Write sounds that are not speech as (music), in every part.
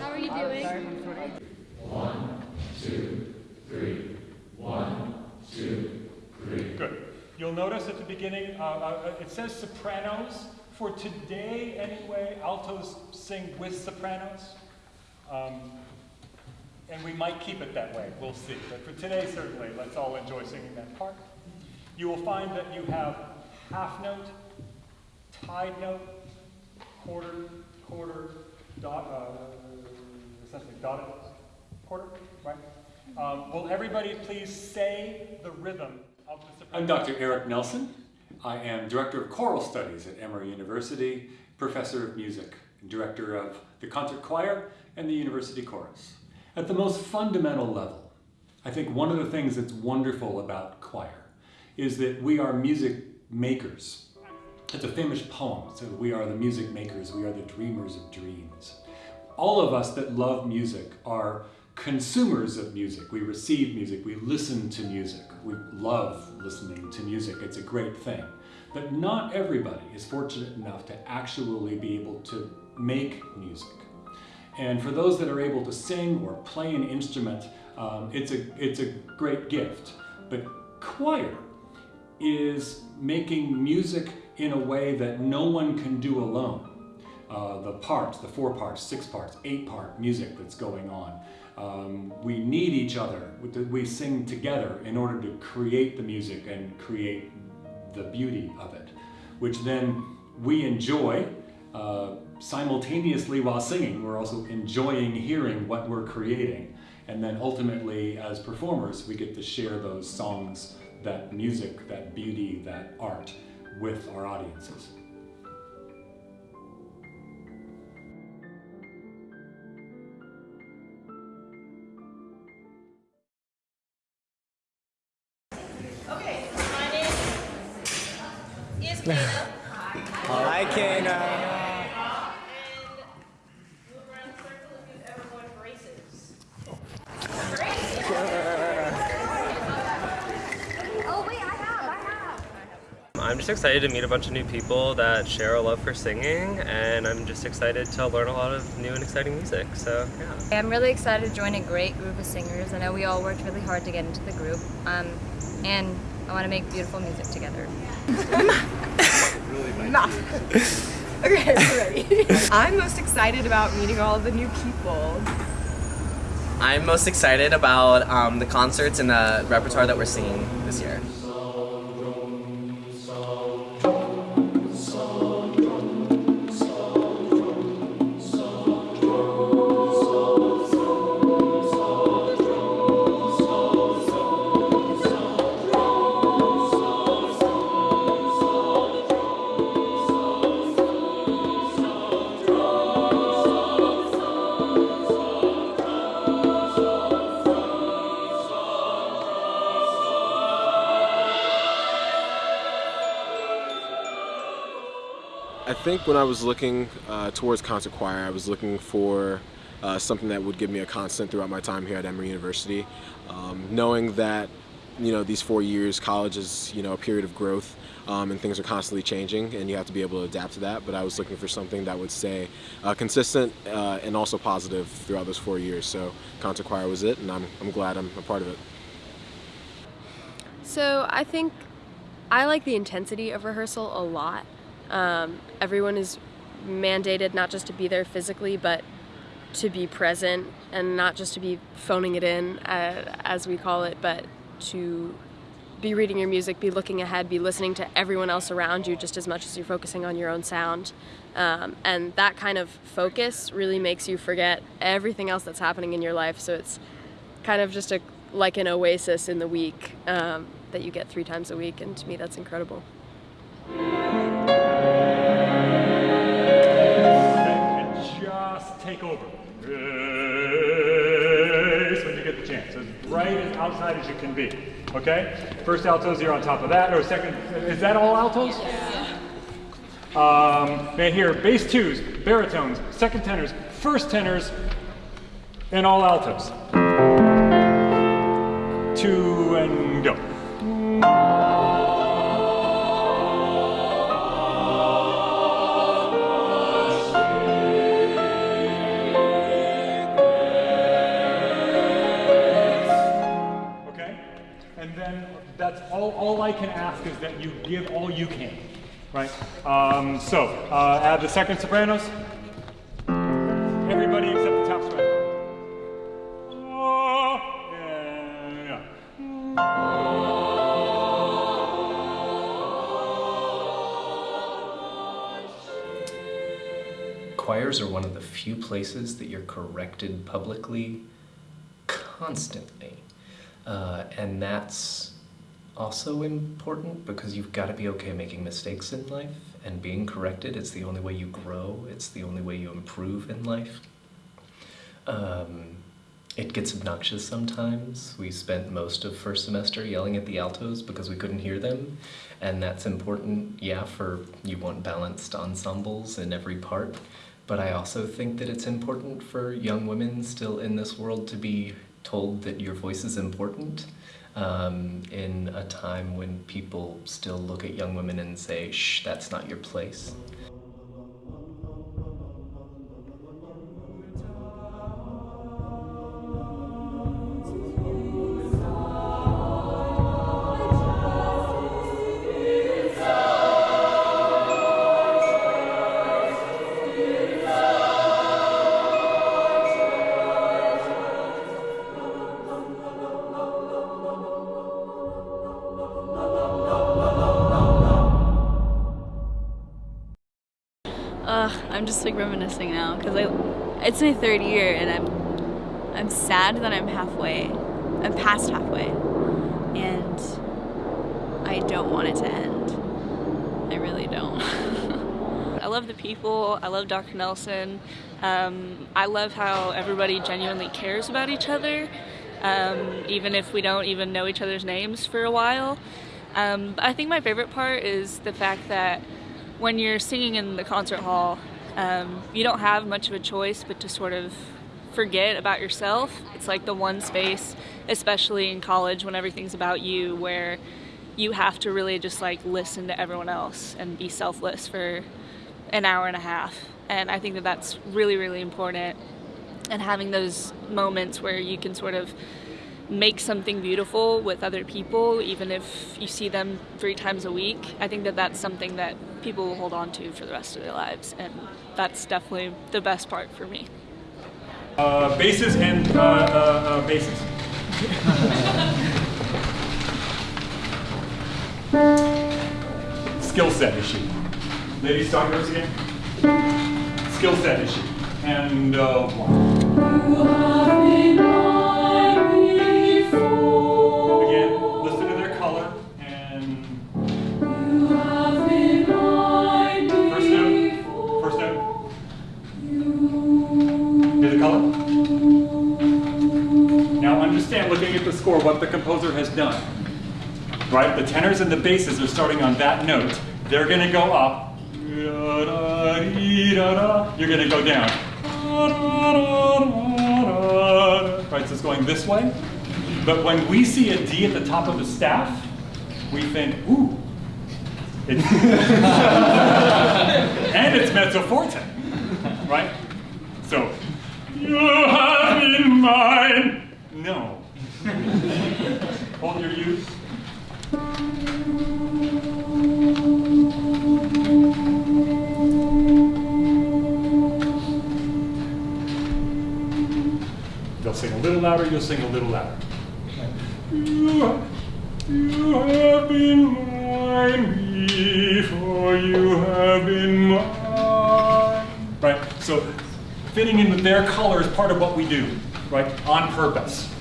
How are you doing? Good. You'll notice at the beginning, uh, uh, it says sopranos. For today, anyway, altos sing with sopranos. Um, and we might keep it that way, we'll see. But for today, certainly, let's all enjoy singing that part. You will find that you have half note, tied note, quarter, quarter, dot, uh, essentially dotted quarter, right? Um, will everybody please say the rhythm? I'm Dr. Eric Nelson. I am Director of Choral Studies at Emory University, Professor of Music, Director of the Concert Choir and the University Chorus. At the most fundamental level, I think one of the things that's wonderful about choir is that we are music makers. It's a famous poem, so we are the music makers, we are the dreamers of dreams. All of us that love music are consumers of music. We receive music, we listen to music, we love listening to music, it's a great thing. But not everybody is fortunate enough to actually be able to make music. And for those that are able to sing or play an instrument, um, it's, a, it's a great gift. But choir is making music in a way that no one can do alone. Uh, the parts, the four parts, six parts, eight part music that's going on. Um, we need each other. We sing together in order to create the music and create the beauty of it, which then we enjoy uh, simultaneously while singing. We're also enjoying hearing what we're creating. And then ultimately, as performers, we get to share those songs, that music, that beauty, that art with our audiences. (laughs) I have. I'm just excited to meet a bunch of new people that share a love for singing, and I'm just excited to learn a lot of new and exciting music. So, yeah. I'm really excited to join a great group of singers. I know we all worked really hard to get into the group, um, and I want to make beautiful music together. (laughs) (laughs) Okay, I'm ready. (laughs) I'm most excited about meeting all the new people. I'm most excited about um, the concerts and the repertoire that we're seeing this year. Think when I was looking uh, towards concert choir, I was looking for uh, something that would give me a constant throughout my time here at Emory University. Um, knowing that, you know, these four years, college is, you know, a period of growth um, and things are constantly changing and you have to be able to adapt to that. But I was looking for something that would stay uh, consistent uh, and also positive throughout those four years. So concert choir was it and I'm, I'm glad I'm a part of it. So I think I like the intensity of rehearsal a lot. Um, everyone is mandated not just to be there physically, but to be present and not just to be phoning it in, uh, as we call it, but to be reading your music, be looking ahead, be listening to everyone else around you just as much as you're focusing on your own sound. Um, and that kind of focus really makes you forget everything else that's happening in your life. So it's kind of just a like an oasis in the week um, that you get three times a week, and to me, that's incredible. take over. Raise when you get the chance, as bright as outside as you can be. Okay? First altos, you're on top of that, or second, is that all altos? Yeah. Um, man, here, bass twos, baritones, second tenors, first tenors, and all altos. Two and go. That's all, all I can ask is that you give all you can. Right? Um, so, uh, add the second sopranos. Everybody except the top soprano. Choirs are one of the few places that you're corrected publicly constantly. Uh, and that's also important because you've got to be okay making mistakes in life and being corrected. It's the only way you grow, it's the only way you improve in life. Um, it gets obnoxious sometimes. We spent most of first semester yelling at the altos because we couldn't hear them, and that's important, yeah, for you want balanced ensembles in every part. But I also think that it's important for young women still in this world to be told that your voice is important um, in a time when people still look at young women and say, shh, that's not your place. It's my third year and I'm, I'm sad that I'm halfway, I'm past halfway, and I don't want it to end. I really don't. (laughs) I love the people. I love Dr. Nelson. Um, I love how everybody genuinely cares about each other, um, even if we don't even know each other's names for a while. Um, I think my favorite part is the fact that when you're singing in the concert hall, um, you don't have much of a choice but to sort of forget about yourself. It's like the one space, especially in college when everything's about you, where you have to really just like listen to everyone else and be selfless for an hour and a half. And I think that that's really, really important. And having those moments where you can sort of make something beautiful with other people, even if you see them three times a week, I think that that's something that people will hold on to for the rest of their lives. And that's definitely the best part for me. Uh, basses and uh, uh, uh, basses. (laughs) Skill set issue. Ladies, talk to us again. Skill set issue. And uh, again, what the composer has done. Right? The tenors and the basses are starting on that note. They're going to go up. You're going to go down. Right, so it's going this way. But when we see a D at the top of the staff, we think, ooh. (laughs) And it's mezzo forte, right? So, you have in mind. No. (laughs) Hold your youth. They'll sing a little louder, you'll sing a little louder. You, you have been mine before you have been mine. Right? So fitting in with their color is part of what we do, right? On purpose.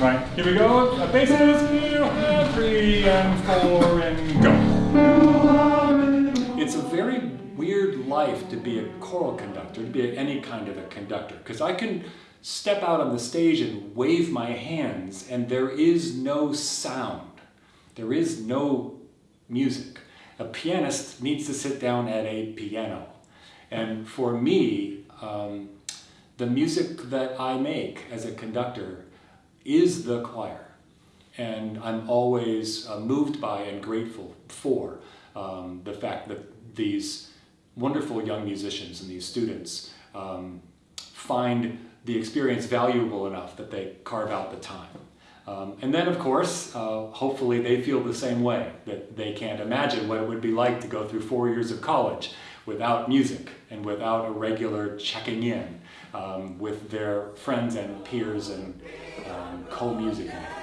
Right? Here we go. You have three and four and go. It's a very weird life to be a choral conductor, to be any kind of a conductor, because I can step out on the stage and wave my hands, and there is no sound. There is no music. A pianist needs to sit down at a piano. And for me, um, the music that I make as a conductor is the choir. And I'm always uh, moved by and grateful for um, the fact that these wonderful young musicians and these students um, find the experience valuable enough that they carve out the time. Um, and then, of course, uh, hopefully they feel the same way, that they can't imagine what it would be like to go through four years of college without music and without a regular checking in um, with their friends and peers and um, co-music makers.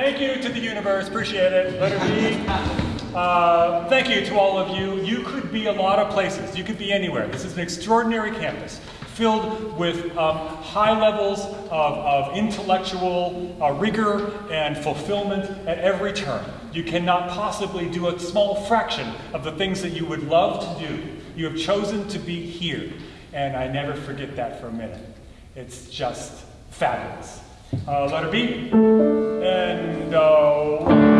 Thank you to the universe, appreciate it. Let it be. Uh, thank you to all of you. You could be a lot of places. You could be anywhere. This is an extraordinary campus filled with um, high levels of, of intellectual uh, rigor and fulfillment at every turn. You cannot possibly do a small fraction of the things that you would love to do. You have chosen to be here, and I never forget that for a minute. It's just fabulous. Uh, letter B. And uh,